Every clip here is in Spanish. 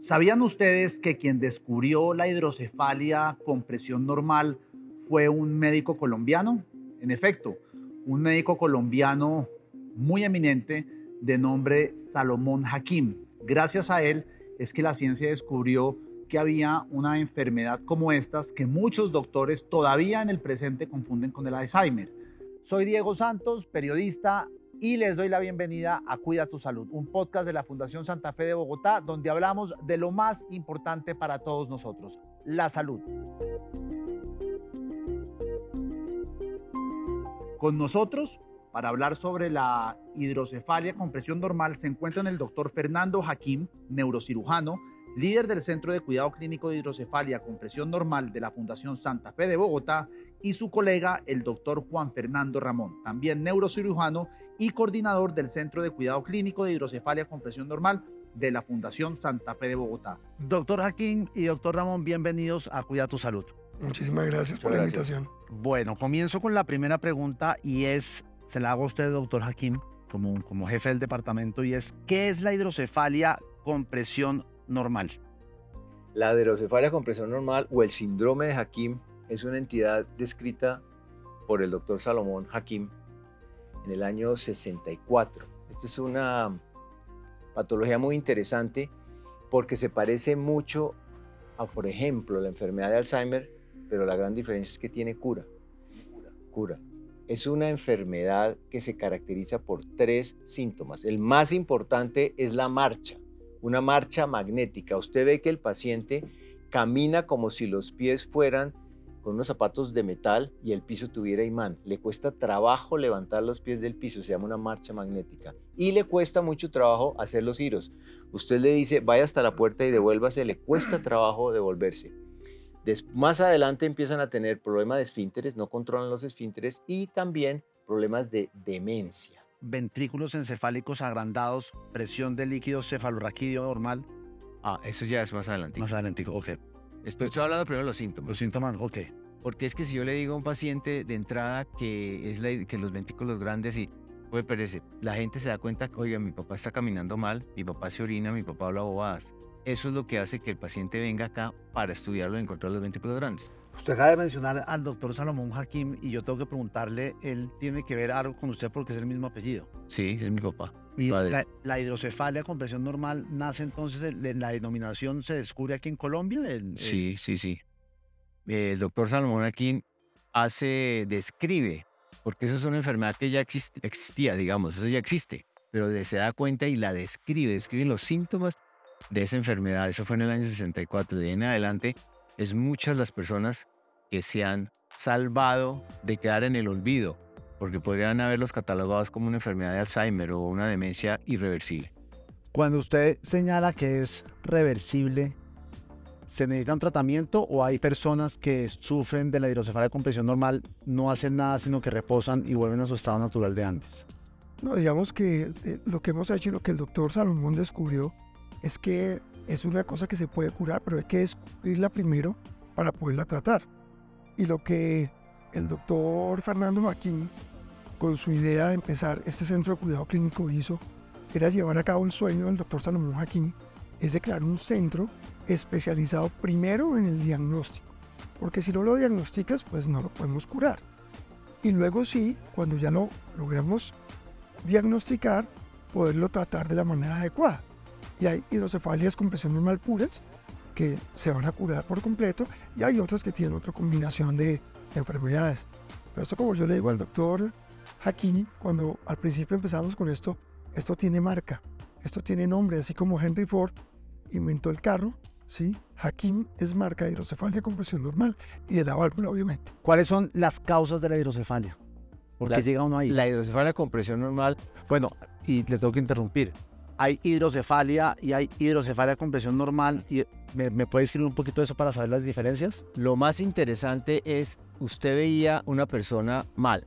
¿Sabían ustedes que quien descubrió la hidrocefalia con presión normal fue un médico colombiano? En efecto, un médico colombiano muy eminente de nombre Salomón Hakim. Gracias a él es que la ciencia descubrió que había una enfermedad como estas que muchos doctores todavía en el presente confunden con el Alzheimer. Soy Diego Santos, periodista y les doy la bienvenida a Cuida tu Salud, un podcast de la Fundación Santa Fe de Bogotá donde hablamos de lo más importante para todos nosotros, la salud. Con nosotros, para hablar sobre la hidrocefalia con presión normal, se encuentran el doctor Fernando Hakim, neurocirujano, líder del Centro de Cuidado Clínico de Hidrocefalia con presión normal de la Fundación Santa Fe de Bogotá, y su colega, el doctor Juan Fernando Ramón, también neurocirujano y coordinador del Centro de Cuidado Clínico de Hidrocefalia con Presión Normal de la Fundación Santa Fe de Bogotá. Doctor Jaquín y doctor Ramón, bienvenidos a Cuida tu Salud. Muchísimas gracias por la invitación. Bueno, comienzo con la primera pregunta y es, se la hago a usted, doctor Jaquín, como, como jefe del departamento, y es, ¿qué es la hidrocefalia con presión normal? La hidrocefalia con presión normal o el síndrome de Hakim es una entidad descrita por el doctor Salomón Hakim en el año 64. Esta es una patología muy interesante porque se parece mucho a, por ejemplo, la enfermedad de Alzheimer, pero la gran diferencia es que tiene cura. Cura. Es una enfermedad que se caracteriza por tres síntomas. El más importante es la marcha, una marcha magnética. Usted ve que el paciente camina como si los pies fueran con unos zapatos de metal y el piso tuviera imán. Le cuesta trabajo levantar los pies del piso, se llama una marcha magnética. Y le cuesta mucho trabajo hacer los giros. Usted le dice, vaya hasta la puerta y devuélvase, le cuesta trabajo devolverse. más adelante empiezan a tener problemas de esfínteres, no controlan los esfínteres y también problemas de demencia. Ventrículos encefálicos agrandados, presión de líquido cefalorraquídeo normal. Ah, eso ya es más adelante. Más adelante, ok. Estoy, hablando primero de los síntomas. Los síntomas, ok. Porque es que si yo le digo a un paciente de entrada que, es la, que los ventrículos grandes y puede perece, la gente se da cuenta que, oiga, mi papá está caminando mal, mi papá se orina, mi papá habla bobadas. Eso es lo que hace que el paciente venga acá para estudiarlo y encontrar los ventrículos grandes. Usted acaba de mencionar al doctor Salomón Hakim y yo tengo que preguntarle, él tiene que ver algo con usted porque es el mismo apellido. Sí, es mi papá. Y la, hidrocefalia con presión normal nace entonces, en la denominación se descubre aquí en Colombia. Sí, sí, sí. El doctor Salomón Hakim hace, describe, porque eso es una enfermedad que ya existía, digamos, eso ya existe, pero se da cuenta y la describe, describe los síntomas de esa enfermedad. Eso fue en el año 64. De ahí en adelante es muchas las personas que se han salvado de quedar en el olvido, porque podrían haberlos catalogados como una enfermedad de Alzheimer o una demencia irreversible. Cuando usted señala que es reversible, ¿se necesita un tratamiento o hay personas que sufren de la hidrocefalia con presión normal, no hacen nada sino que reposan y vuelven a su estado natural de antes? No, digamos que eh, lo que hemos hecho y lo que el doctor Salomón descubrió es que es una cosa que se puede curar, pero hay que descubrirla primero para poderla tratar. Y lo que el doctor Fernando Maquín, con su idea de empezar este centro de cuidado clínico, hizo, era llevar a cabo el sueño del doctor Salomón Jaquín, es de crear un centro especializado primero en el diagnóstico, porque si no lo diagnosticas, pues no lo podemos curar. Y luego sí, cuando ya lo logramos diagnosticar, poderlo tratar de la manera adecuada y hay hidrocefalias con presión normal puras que se van a curar por completo y hay otras que tienen otra combinación de, enfermedades. Pero esto como yo le digo al doctor Hakim, cuando al principio empezamos con esto, esto tiene marca, esto tiene nombre, así como Henry Ford inventó el carro, ¿sí? Hakim es marca de hidrocefalia con presión normal y de la válvula, obviamente. ¿Cuáles son las causas de la hidrocefalia? ¿Por qué llega uno ahí? La hidrocefalia con presión normal. Bueno, y le tengo que interrumpir hay hidrocefalia y hay hidrocefalia con presión normal. Y ¿me, ¿Me puede decir un poquito de eso para saber las diferencias? Lo más interesante es, usted veía una persona mal,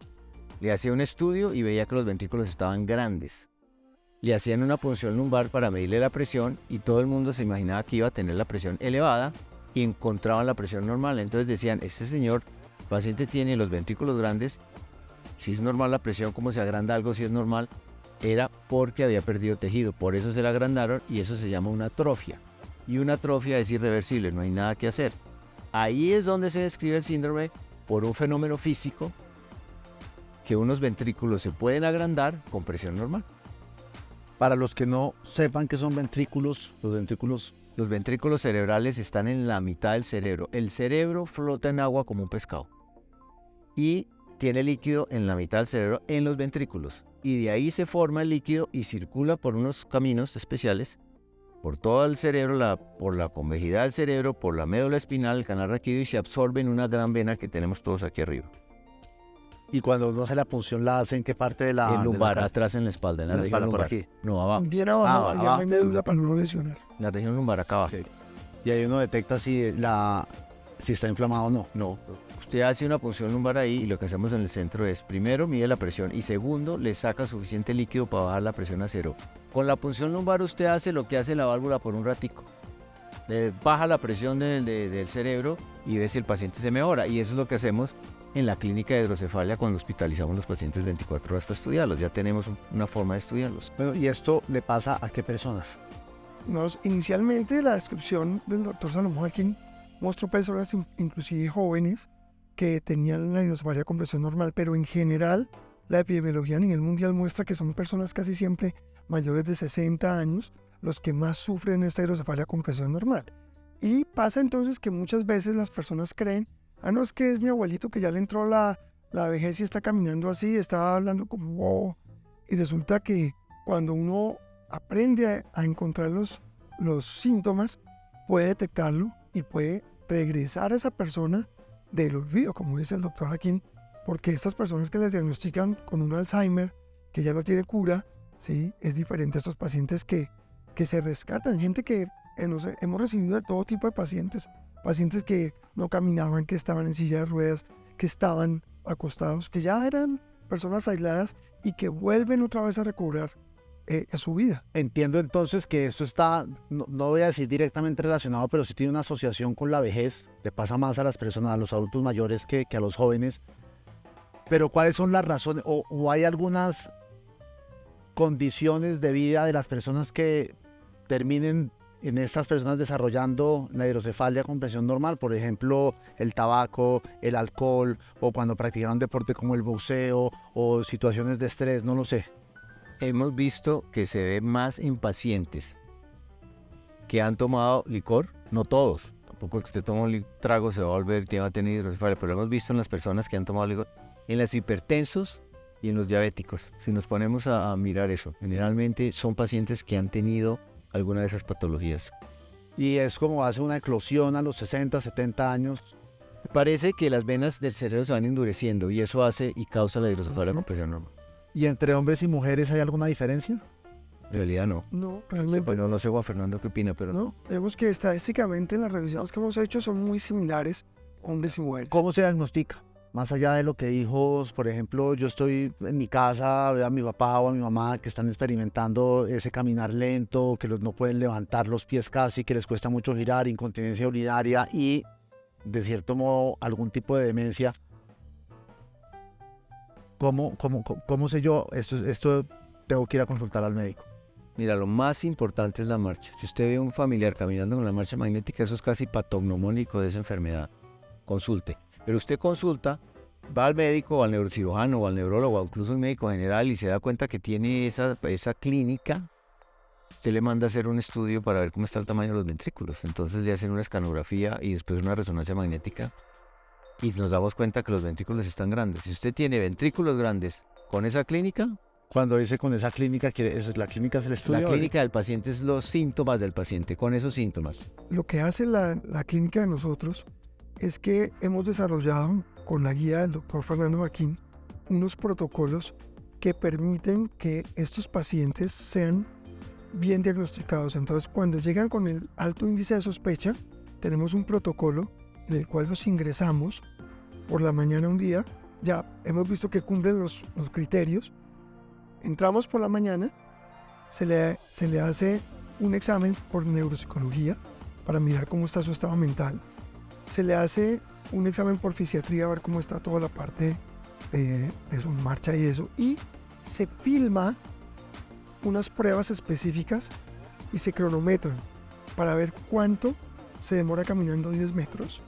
le hacía un estudio y veía que los ventrículos estaban grandes. Le hacían una punción lumbar para medirle la presión y todo el mundo se imaginaba que iba a tener la presión elevada y encontraban la presión normal. Entonces decían, este señor, paciente tiene los ventrículos grandes, si es normal la presión, como se agranda algo, si es normal, era porque había perdido tejido, por eso se la agrandaron y eso se llama una atrofia. y una atrofia es irreversible, no hay nada que hacer. Ahí es donde se describe el síndrome por un fenómeno físico que unos ventrículos se pueden agrandar con presión normal. Para los que no sepan qué son ventrículos, los ventrículos... Los ventrículos cerebrales están en la mitad del cerebro. El cerebro flota en agua como un pescado. Y tiene líquido en la mitad del cerebro en los ventrículos. Y de ahí se forma el líquido y circula por unos caminos especiales por todo el cerebro, la, por la convejidad del cerebro, por la médula espinal, el canal raquídeo y se absorbe en una gran vena que tenemos todos aquí arriba. Y cuando uno hace la punción, ¿la hace en qué parte de la...? El lumbar, atrás en la espalda, en la, región lumbar. aquí. No, abajo. Bien abajo, ah, ya no hay médula para no lesionar. En la región lumbar, acá abajo. Y ahí uno detecta si, la, si está inflamado o no. No. Usted hace una punción lumbar ahí y lo que hacemos en el centro es, primero, mide la presión y segundo, le saca suficiente líquido para bajar la presión a cero. Con la punción lumbar usted hace lo que hace la válvula por un ratico. Le baja la presión del cerebro y ve si el paciente se mejora. Y eso es lo que hacemos en la clínica de hidrocefalia cuando hospitalizamos los pacientes 24 horas para estudiarlos. Ya tenemos una forma de estudiarlos. Bueno, ¿y esto le pasa a qué personas? Nos, inicialmente la descripción del doctor Salomón Joaquín mostró personas inclusive jóvenes que tenían la hidrocefalia con presión normal, pero en general la epidemiología a nivel mundial muestra que son personas casi siempre mayores de 60 años los que más sufren esta hidrocefalia con presión normal. Y pasa entonces que muchas veces las personas creen, ah, no, es que es mi abuelito que ya le entró la, la vejez y está caminando así, está hablando como Y resulta que cuando uno aprende a, encontrar los, los síntomas, puede detectarlo y puede regresar a esa persona del olvido, como dice el doctor Joaquín, porque estas personas que le diagnostican con un Alzheimer, que ya no tiene cura, ¿sí? Es diferente a estos pacientes que, que se rescatan, gente que hemos recibido de todo tipo de pacientes, pacientes que no caminaban, que estaban en silla de ruedas, que estaban acostados, que ya eran personas aisladas y que vuelven otra vez a recobrar eh, a su vida. Entiendo entonces que esto está, no, voy a decir directamente relacionado, pero sí tiene una asociación con la vejez, le pasa más a las personas, a los adultos mayores que, que a los jóvenes. Pero ¿cuáles son las razones? o hay algunas condiciones de vida de las personas que terminen en estas personas desarrollando la hidrocefalia con presión normal, por ejemplo, el tabaco, el alcohol, o cuando practicaron deporte como el boxeo, o situaciones de estrés, no lo sé. Hemos visto que se ve más en pacientes que han tomado licor, no todos, tampoco el que usted toma un trago se va a volver, va a tener hidrocefalia, pero hemos visto en las personas que han tomado licor, en los hipertensos, y en los diabéticos. Si nos ponemos a, mirar eso, generalmente son pacientes que han tenido alguna de esas patologías. Y es como hace una eclosión a los 60, 70 años. Parece que las venas del cerebro se van endureciendo y eso hace y causa la hidrocefalia con presión normal. ¿Y entre hombres y mujeres hay alguna diferencia? En realidad no. No, realmente. Pues no, no sé Juan Fernando qué opina, pero no. Vemos que estadísticamente en las revisiones que hemos hecho son muy similares hombres y mujeres. ¿Cómo se diagnostica? Más allá de lo que dijo, por ejemplo, yo estoy en mi casa, veo a mi papá o a mi mamá que están experimentando ese caminar lento, que no pueden levantar los pies casi, que les cuesta mucho girar, incontinencia urinaria y, de cierto modo, algún tipo de demencia. ¿Cómo, cómo, cómo sé yo? Esto, esto tengo que ir a consultar al médico. Mira, lo más importante es la marcha. Si usted ve a un familiar caminando con la marcha magnética, eso es casi patognomónico de esa enfermedad. Consulte. Pero usted consulta, va al médico o al neurocirujano o al neurólogo o incluso un médico general y se da cuenta que tiene esa, esa clínica, usted le manda a hacer un estudio para ver cómo está el tamaño de los ventrículos. Entonces le hacen una escanografía y después una resonancia magnética y nos damos cuenta que los ventrículos están grandes. Si usted tiene ventrículos grandes con esa clínica, cuando dice con esa clínica, ¿es la clínica es el estudio? La clínica del paciente es los síntomas del paciente, con esos síntomas. Lo que hace la, la clínica de nosotros es que hemos desarrollado con la guía del doctor Fernando Joaquín unos protocolos que permiten que estos pacientes sean bien diagnosticados. Entonces, cuando llegan con el alto índice de sospecha, tenemos un protocolo en el cual los ingresamos por la mañana un día. Ya hemos visto que cumplen los, los criterios. Entramos por la mañana, se le, se le hace un examen por neuropsicología para mirar cómo está su estado mental se le hace un examen por fisiatría a ver cómo está toda la parte de, su marcha y eso. Y se filma unas pruebas específicas y se cronometran. para ver cuánto se demora caminando 10 metros,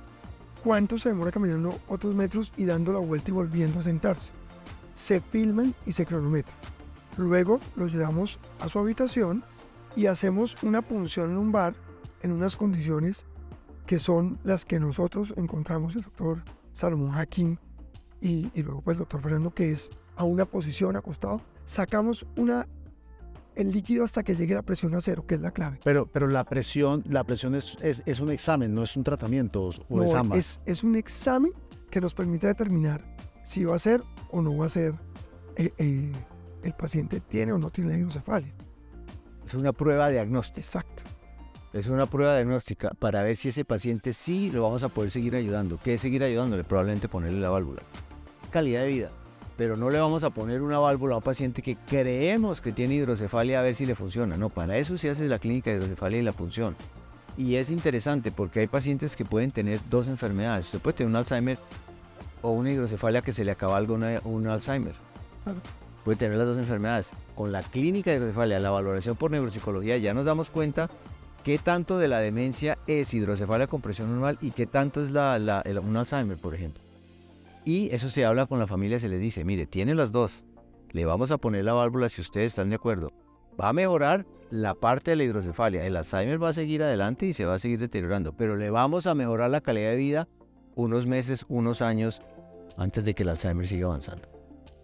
cuánto se demora caminando otros metros y dando la vuelta y volviendo a sentarse. Se filman y se cronometran. Luego los llevamos a su habitación y hacemos una punción lumbar en unas condiciones que son las que nosotros encontramos el doctor Salomón Hakim y, y luego pues el doctor Fernando que es a una posición acostado. Sacamos una el líquido hasta que llegue la presión a cero, que es la clave. Pero, pero la presión, la presión es, es, es un examen, no es un tratamiento o No, es ambas. es, es un examen que nos permite determinar si va a ser o no va a ser eh, eh, el paciente tiene o no tiene hidrocefalia. Es una prueba diagnóstica. Exacto. Es una prueba diagnóstica para ver si ese paciente sí lo vamos a poder seguir ayudando. ¿Qué es seguir ayudándole? Probablemente ponerle la válvula. Es calidad de vida. Pero no le vamos a poner una válvula a un paciente que creemos que tiene hidrocefalia a ver si le funciona. No, para eso se hace la clínica de hidrocefalia y la punción. Y es interesante porque hay pacientes que pueden tener dos enfermedades. Usted puede tener un Alzheimer o una hidrocefalia que se le acaba algo una- un Alzheimer. Puede tener las dos enfermedades. Con la clínica de hidrocefalia, la valoración por neuropsicología, ya nos damos cuenta qué tanto de la demencia es hidrocefalia con presión normal y qué tanto es la, el- un Alzheimer, por ejemplo. Y eso se habla con la familia, se les dice, mire, tiene las dos, le vamos a poner la válvula si ustedes están de acuerdo. Va a mejorar la parte de la hidrocefalia, el Alzheimer va a seguir adelante y se va a seguir deteriorando, pero le vamos a mejorar la calidad de vida unos meses, unos años antes de que el Alzheimer siga avanzando.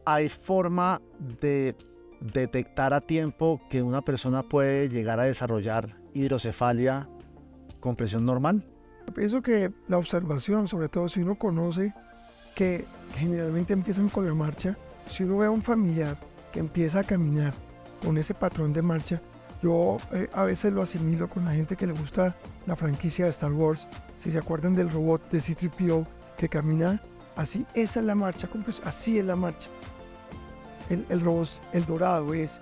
¿Hay forma de detectar a tiempo que una persona puede llegar a desarrollar hidrocefalia con presión normal? Pienso que la observación, sobre todo si uno conoce que generalmente empiezan con la marcha, si uno ve a un familiar que empieza a caminar con ese patrón de marcha, yo eh, a veces lo asimilo con la gente que le gusta la franquicia de Star Wars, si se acuerdan del robot de C-3PO que camina así, esa es la marcha, así es la marcha. El, el robot, el dorado es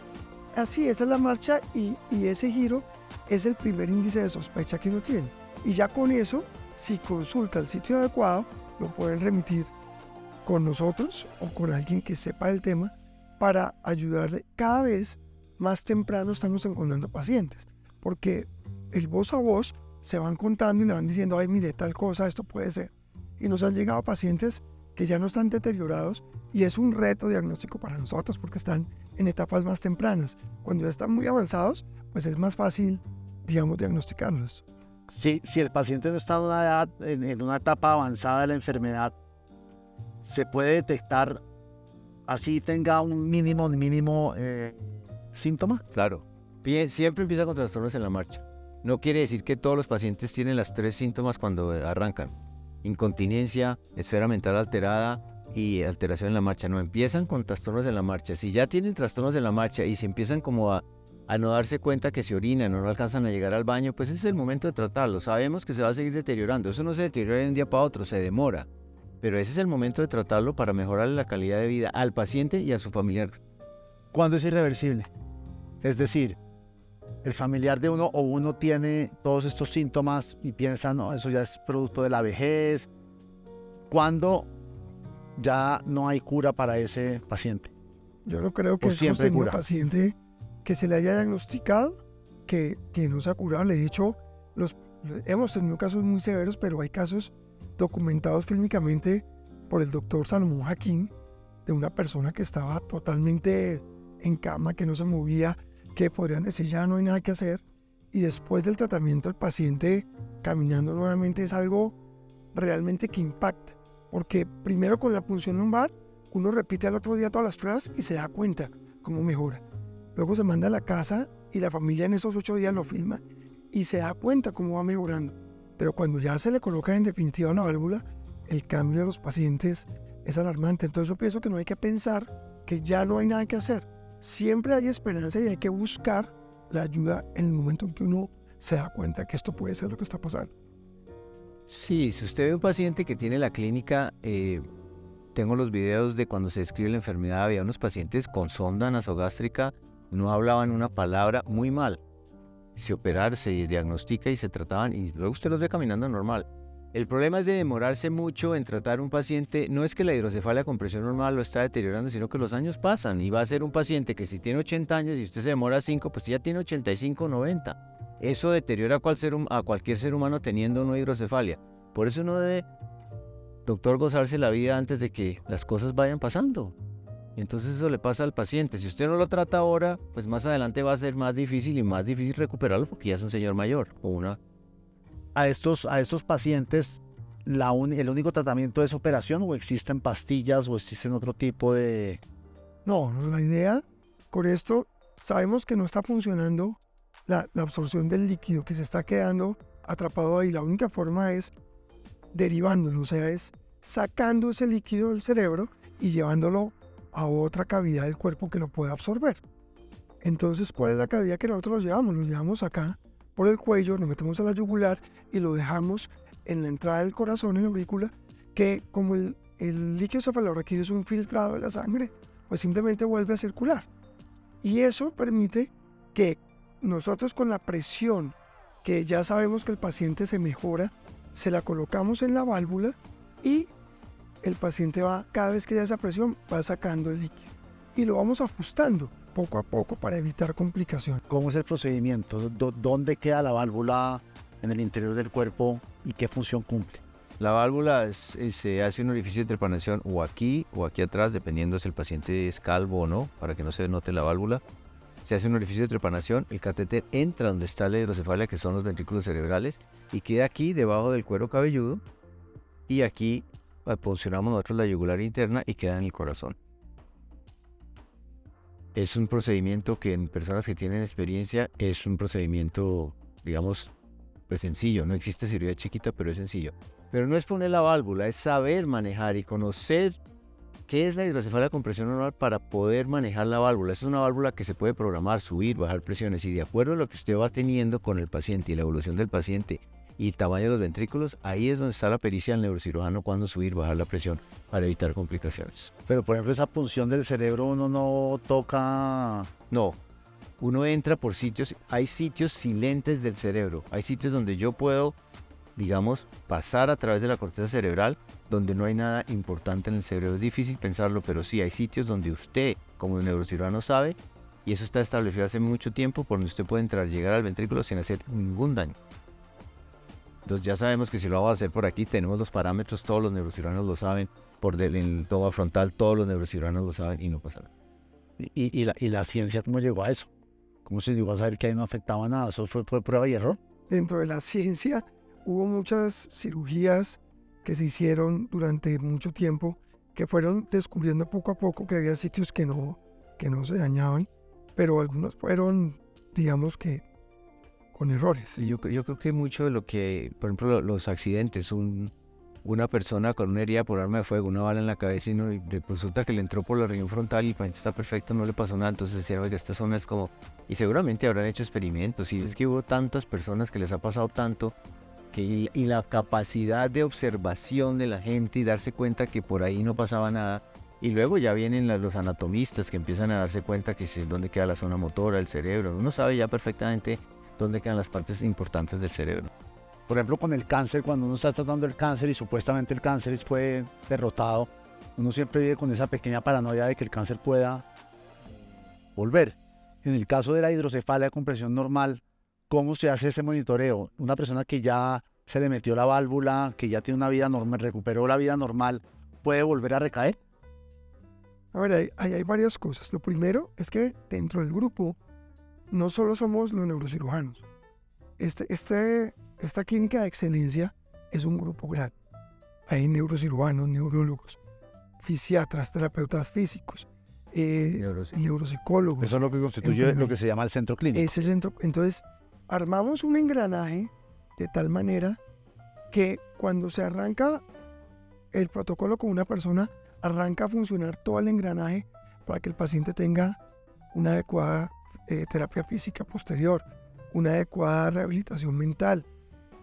así, esa es la marcha y, y ese giro es el primer índice de sospecha que uno tiene. Y ya con eso, si consulta el sitio adecuado, lo pueden remitir con nosotros o con alguien que sepa del tema para ayudarle. Cada vez más temprano estamos encontrando pacientes, porque el voz a voz se van contando y le van diciendo, ay, mire, tal cosa, esto puede ser. Y nos han llegado pacientes que ya no están deteriorados y es un reto diagnóstico para nosotros porque están en etapas más tempranas. Cuando ya están muy avanzados, pues es más fácil, digamos, diagnosticarlos. Si, si el paciente no está en una, edad, en, en una etapa avanzada de la enfermedad, se puede detectar así tenga un mínimo, mínimo eh, síntoma. Claro. Pie- Siempre empieza con trastornos en la marcha. No quiere decir que todos los pacientes tienen las tres síntomas cuando arrancan. Incontinencia, esfera mental alterada y alteración en la marcha. No, empiezan con trastornos en la marcha. Si ya tienen trastornos en la marcha y se empiezan como a, no darse cuenta que se orinan o no alcanzan a llegar al baño, pues es el momento de tratarlo. Sabemos que se va a seguir deteriorando. Eso no se deteriora de un día para otro, se demora. Pero ese es el momento de tratarlo para mejorar la calidad de vida al paciente y a su familiar. ¿Cuándo es irreversible? Es decir, el familiar de uno o uno tiene todos estos síntomas y piensa, no, eso ya es producto de la vejez. ¿Cuándo ya no hay cura para ese paciente? Yo no creo que tenido cura. paciente que se le haya diagnosticado que, que no se ha curado. Le he dicho, los, hemos tenido casos muy severos, pero hay casos documentados fílmicamente por el doctor Salomón Hakim de una persona que estaba totalmente en cama, que no se movía, que podrían decir ya no hay nada que hacer. Y después del tratamiento el paciente caminando nuevamente es algo realmente que impacta. Porque primero con la punción lumbar uno repite al otro día todas las pruebas y se da cuenta cómo mejora. Luego se manda a la casa y la familia en esos ocho días lo filma y se da cuenta cómo va mejorando. Pero cuando ya se le coloca en definitiva una válvula, el cambio de los pacientes es alarmante. Entonces yo pienso que no hay que pensar que ya no hay nada que hacer. Siempre hay esperanza y hay que buscar la ayuda en el momento en que uno se da cuenta que esto puede ser lo que está pasando. Sí, si usted ve un paciente que tiene la clínica, eh, tengo los videos de cuando se describe la enfermedad, había unos pacientes con sonda nasogástrica, no hablaban una palabra muy mal. Se operar, se diagnostica y se trataban y luego usted los ve caminando normal. El problema es de demorarse mucho en tratar un paciente, no es que la hidrocefalia con presión normal lo está deteriorando, sino que los años pasan y va a ser un paciente que si tiene 80 años y usted se demora 5, pues ya tiene 85, 90. eso deteriora a, cualquier ser humano teniendo una hidrocefalia. Por eso no debe, doctor, gozarse la vida antes de que las cosas vayan pasando. Entonces eso le pasa al paciente. Si usted no lo trata ahora, pues más adelante va a ser más difícil y más difícil recuperarlo porque ya es un señor mayor o una... A estos, a estos pacientes, ¿el único tratamiento es operación o existen pastillas o existen otro tipo de...? No, la idea con esto, sabemos que no está funcionando la, la absorción del líquido que se está quedando atrapado ahí. La única forma es derivándolo, o sea, es sacando ese líquido del cerebro y llevándolo a otra cavidad del cuerpo que lo pueda absorber. Entonces, ¿cuál es la cavidad que nosotros llevamos? Lo llevamos acá por el cuello, nos metemos a la yugular y lo dejamos en la entrada del corazón, en la aurícula, que como el, el líquido cefalorraquídeo es un filtrado de la sangre, pues simplemente vuelve a circular. Y eso permite que nosotros con la presión que ya sabemos que el paciente se mejora, se la colocamos en la válvula y el paciente va, cada vez que da esa presión, va sacando el líquido. Y lo vamos ajustando poco a poco para evitar complicaciones. ¿Cómo es el procedimiento? ¿Dónde queda la válvula en el interior del cuerpo y qué función cumple? La válvula se hace un orificio de trepanación o aquí o aquí atrás, dependiendo si el paciente es calvo o no, para que no se note la válvula. Se hace un orificio de trepanación, el catéter entra donde está la hidrocefalia, que son los ventrículos cerebrales, y queda aquí debajo del cuero cabelludo. Y aquí posicionamos nosotros la yugular interna y queda en el corazón. Es un procedimiento que en personas que tienen experiencia es un procedimiento, digamos, pues sencillo. No existe cirugía chiquita, pero es sencillo. Pero no es poner la válvula, es saber manejar y conocer qué es la hidrocefalia con presión normal para poder manejar la válvula. Es una válvula que se puede programar, subir, bajar presiones y de acuerdo a lo que usted va teniendo con el paciente y la evolución del paciente y tamaño de los ventrículos, ahí es donde está la pericia del neurocirujano cuando subir, bajar la presión para evitar complicaciones. Pero por ejemplo esa punción del cerebro uno no toca... No, uno entra por sitios, hay sitios silentes del cerebro, hay sitios donde yo puedo, digamos, pasar a través de la corteza cerebral donde no hay nada importante en el cerebro. Es difícil pensarlo, pero sí hay sitios donde usted, como neurocirujano, sabe, y eso está establecido hace mucho tiempo, por donde usted puede entrar, llegar al ventrículo sin hacer ningún daño. Entonces ya sabemos que si lo vamos a hacer por aquí, tenemos los parámetros, todos los neurocirujanos lo saben, por del, en el toma frontal todos los neurocirujanos lo saben y no pasa nada. ¿Y, la, ¿Y, la, ciencia cómo llegó a eso? ¿Cómo se llegó a saber que ahí no afectaba nada? ¿Eso fue por prueba y error? Dentro de la ciencia hubo muchas cirugías que se hicieron durante mucho tiempo que fueron descubriendo poco a poco que había sitios que no, que no se dañaban, pero algunos fueron, digamos que, con errores. Yo, yo creo que mucho de lo que, por ejemplo, los accidentes, un, una persona con una herida por arma de fuego, una bala en la cabeza y, no, resulta que le entró por la región frontal y el paciente está perfecto, no le pasó nada, entonces decían, oiga, esta zona es como... Y seguramente habrán hecho experimentos y es que hubo tantas personas que les ha pasado tanto que, y, la capacidad de observación de la gente y darse cuenta que por ahí no pasaba nada. Y luego ya vienen los anatomistas que empiezan a darse cuenta que es dónde queda la zona motora, el cerebro. Uno sabe ya perfectamente dónde quedan las partes importantes del cerebro. Por ejemplo, con el cáncer, cuando uno está tratando el cáncer y supuestamente el cáncer fue derrotado, uno siempre vive con esa pequeña paranoia de que el cáncer pueda volver. En el caso de la hidrocefalia con presión normal, ¿cómo se hace ese monitoreo? Una persona que ya se le metió la válvula, que ya tiene una vida normal, recuperó la vida normal, ¿puede volver a recaer? A ver, hay, hay varias cosas. Lo primero es que dentro del grupo no solo somos los neurocirujanos. Este, este, esta clínica de excelencia es un grupo grande. Hay neurocirujanos, neurólogos, fisiatras, terapeutas físicos, eh, neuropsicólogos. Eso es lo que constituye lo que se llama el centro clínico. Ese centro, entonces, armamos un engranaje de tal manera que cuando se arranca el protocolo con una persona, arranca a funcionar todo el engranaje para que el paciente tenga una adecuada eh, terapia física posterior, una adecuada rehabilitación mental.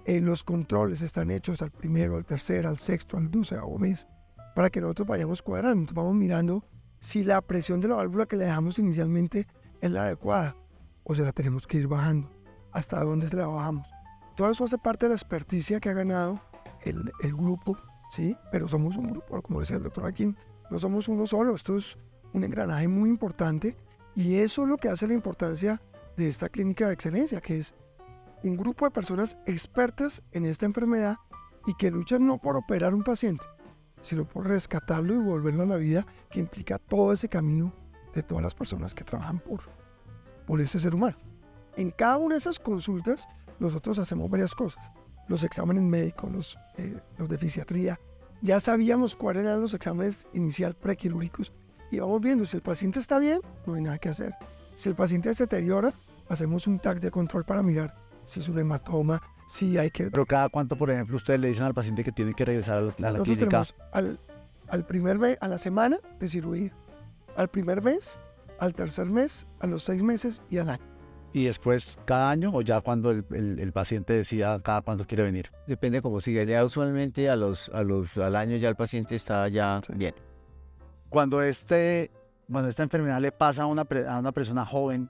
Eh, los controles están hechos al primero, al tercero, al sexto, al doceavo mes, para que nosotros vayamos cuadrando, vamos mirando si la presión de la válvula que le dejamos inicialmente es la adecuada o se la tenemos que ir bajando, hasta dónde se la bajamos. Todo eso hace parte de la experticia que ha ganado el, el grupo, ¿sí? Pero somos un grupo, como decía el doctor Akin, no somos uno solo, esto es un engranaje muy importante y eso es lo que hace la importancia de esta clínica de excelencia, que es un grupo de personas expertas en esta enfermedad y que luchan no por operar un paciente, sino por rescatarlo y volverlo a la vida, que implica todo ese camino de todas las personas que trabajan por, por ese ser humano. En cada una de esas consultas, nosotros hacemos varias cosas. Los exámenes médicos, los, eh, los de fisiatría. Ya sabíamos cuáles eran los exámenes inicial prequirúrgicos y vamos viendo si el paciente está bien, no hay nada que hacer. Si el paciente se deteriora, hacemos un tag de control para mirar si es un hematoma, si hay que... Pero cada cuánto, por ejemplo, ustedes le dicen al paciente que tiene que regresar a la, a la Nosotros clínica. tenemos al, al primer mes, a la semana de cirugía, al primer mes, al tercer mes, a los seis meses y al año. Y después cada año o ya cuando el, el- el paciente decida cada cuánto quiere venir. Depende cómo siga. Ya usualmente a los, a los, al año ya el paciente está ya Sí. bien. Cuando este, cuando esta enfermedad le pasa a una, pre- a una persona joven,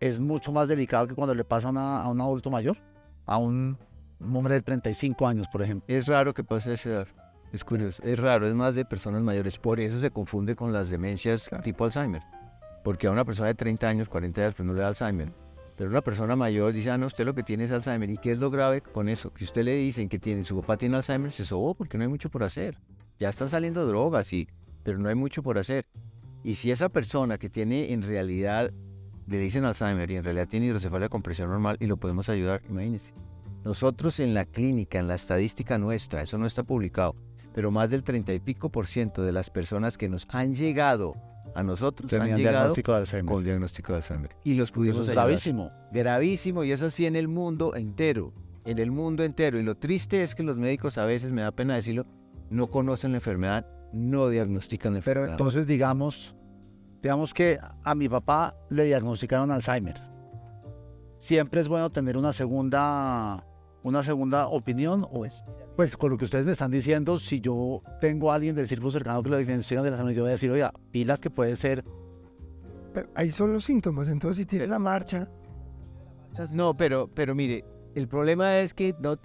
es mucho más delicado que cuando le pasa a, una- a un adulto mayor, a un, un hombre de 35 años, por ejemplo. Es raro que pase a esa edad. Es curioso. Es raro, es más de personas mayores. Por eso se confunde con las demencias Claro. tipo Alzheimer. Porque a una persona de 30 años, 40 años, pues no le da Alzheimer. Pero una persona mayor dice, ah, no, usted lo que tiene es Alzheimer. ¿Y qué es lo grave con eso? Que usted le dicen que tiene, su papá tiene Alzheimer, se sobó porque no hay mucho por hacer. Ya están saliendo drogas, sí, pero no hay mucho por hacer. Y si esa persona que tiene en realidad, le dicen Alzheimer y en realidad tiene hidrocefalia con presión normal y lo podemos ayudar, imagínense. Nosotros en la clínica, en la estadística nuestra, eso no está publicado, pero más del 30 y pico por ciento de las personas que nos han llegado a nosotros han Tenían llegado diagnóstico de Alzheimer. con diagnóstico de Alzheimer. Y los Eso pudimos es ayudar. gravísimo. Gravísimo, y eso sí en el mundo entero. En el mundo entero. Y lo triste es que los médicos a veces, me da pena decirlo, no conocen la enfermedad, no diagnostican la Pero enfermedad. entonces digamos, digamos que a mi papá le diagnosticaron Alzheimer. Siempre es bueno tener una segunda, una segunda opinión o es, pues con lo que ustedes me están diciendo, si yo tengo a alguien del círculo cercano que lo diagnostican de Alzheimer, yo voy a decir, oiga, pilas que puede ser, Pero ahí son los síntomas, entonces si tiene la marcha, No, pero, pero mire, el problema es que no,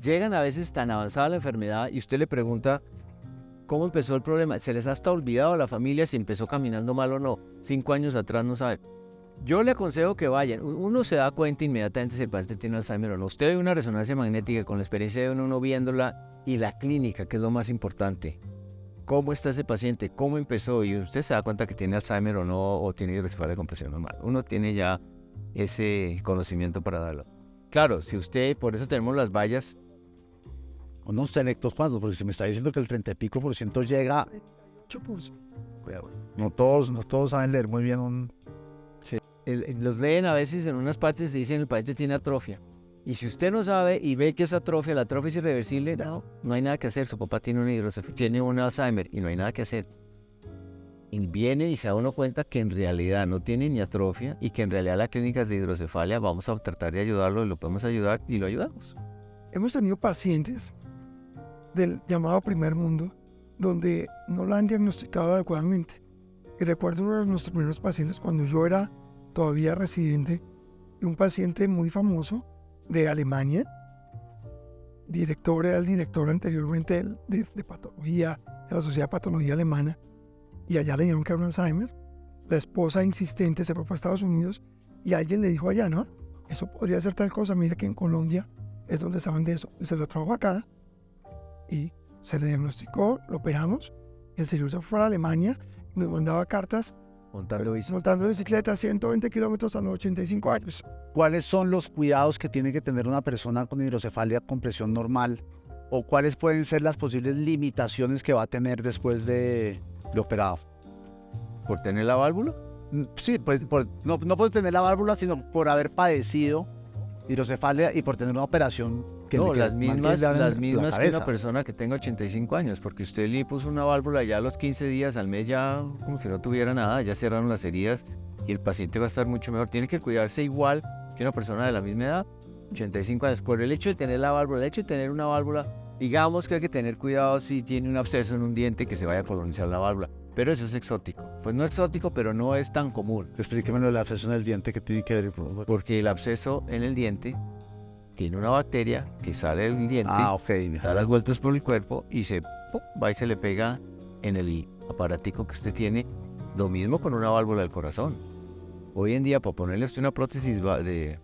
llegan a veces tan avanzada la enfermedad y usted le pregunta cómo empezó el problema. Se les ha hasta olvidado a la familia si empezó caminando mal o no. Cinco años atrás no saben. Yo le aconsejo que vayan. Uno se da cuenta inmediatamente si el paciente tiene Alzheimer o no. Usted ve una resonancia magnética con la experiencia de uno, uno viéndola y la clínica, que es lo más importante. ¿Cómo está ese paciente? ¿Cómo empezó? Y usted se da cuenta que tiene Alzheimer o no, o tiene hidrocefalia de compresión normal. Uno tiene ya ese conocimiento para darlo. Claro, si usted, por eso tenemos las vallas, unos selectos cuantos, porque se me está diciendo que el 30 y pico por ciento llega, 8%. no todos, no todos saben leer muy bien un... el- el- los leen a veces en unas partes dicen el paciente tiene atrofia. Y si usted no sabe y ve que esa atrofia, la atrofia es irreversible, no, no hay nada que hacer. Su papá tiene una hidrocefalia, tiene un Alzheimer y no hay nada que hacer. Y viene y se da uno cuenta que en realidad no tiene ni atrofia y que en realidad la clínica es de hidrocefalia, vamos a tratar de ayudarlo y lo podemos ayudar y lo ayudamos. Hemos tenido pacientes del llamado primer mundo donde no la han diagnosticado adecuadamente. Y recuerdo uno de nuestros primeros pacientes cuando yo era todavía residente, un paciente muy famoso de Alemania, director, era el director anteriormente de, patología, de la Sociedad de Patología Alemana, y allá le dijeron que era un Alzheimer. La esposa insistente se fue para Estados Unidos y alguien le dijo allá, ¿no? Eso podría ser tal cosa, mira que en Colombia es donde saben de eso. Y se lo trajo acá y se le diagnosticó, lo operamos. Y el señor se fue a Alemania y nos mandaba cartas Montando montando bicicleta a 120 kilómetros a los 85 años. ¿Cuáles son los cuidados que tiene que tener una persona con hidrocefalia con presión normal? ¿O cuáles pueden ser las posibles limitaciones que va a tener después de, de operado? ¿Por tener la válvula? Mm, Sí, pues por- no, no por tener la válvula, sino por haber padecido hidrocefalia y por tener una operación que no, las mismas, la- las la mismas que una persona que tenga 85 años, porque usted le puso una válvula ya a los 15 días, al mes ya como si no tuviera nada, ya cerraron las heridas y el paciente va a estar mucho mejor. Tiene que cuidarse igual que una persona de la misma edad, 85 años. Por el hecho de tener la válvula, el hecho de tener una válvula, digamos que hay que tener cuidado si tiene un absceso en un diente que se vaya a colonizar la válvula. Pero eso es exótico. Pues no exótico, pero no es tan común. Explíqueme lo de la abscesión del diente que tiene que ver. por favor. Porque el absceso en el diente tiene una bacteria que sale del diente Ah, ok. da las vueltas por el cuerpo y se ¡pum! va y se le pega en el aparatico que usted tiene. Lo mismo con una válvula del corazón. Hoy en día, para ponerle a usted una prótesis de eh,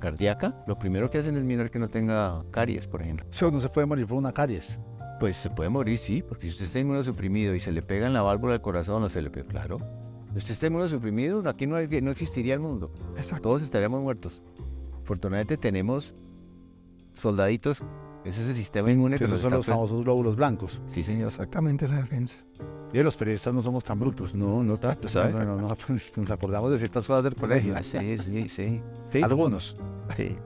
cardíaca, lo primero que hacen es mirar que no tenga caries, por ejemplo. Eso no se puede morir por una caries. Pues se puede morir, sí, porque si usted está inmunosuprimido y se le pega en la válvula del corazón o se le pega, claro. Si usted está inmunosuprimido, aquí no, hay- no existiría el mundo. Exacto. Todos estaríamos muertos. Afortunadamente tenemos soldaditos, ese es el sistema inmune que Esos nos son los famosos glóbulos blancos. Sí, señor. Exactamente la defensa. Y los periodistas no somos tan brutos. No, no tanto, ¿sabes? No, no, no, nos acordamos de ciertas cosas del colegio. Ah, Sí, sí, sí. Algunos. Sí.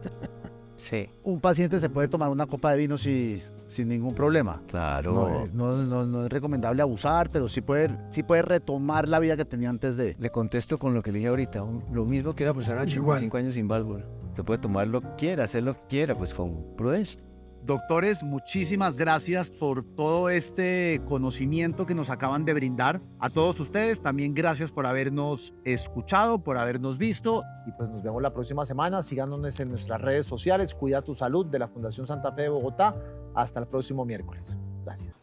Sí. Un paciente se puede tomar una copa de vino si- sin ningún problema. Claro. No, eh, no, no- no es recomendable abusar, pero sí puede, sí puede retomar la vida que tenía antes de. Le contesto con lo que le dije ahorita, lo mismo que una persona de Igual. 85 años sin válvula. Se puede tomar lo que quiera, hacer lo que quiera, pues con prudencia. Doctores, muchísimas gracias por todo este conocimiento que nos acaban de brindar. A todos ustedes, también gracias por habernos escuchado, por habernos visto. Y pues nos vemos la próxima semana. Síganos en nuestras redes sociales. Cuida tu salud de la Fundación Santa Fe de Bogotá. Hasta el próximo miércoles. Gracias.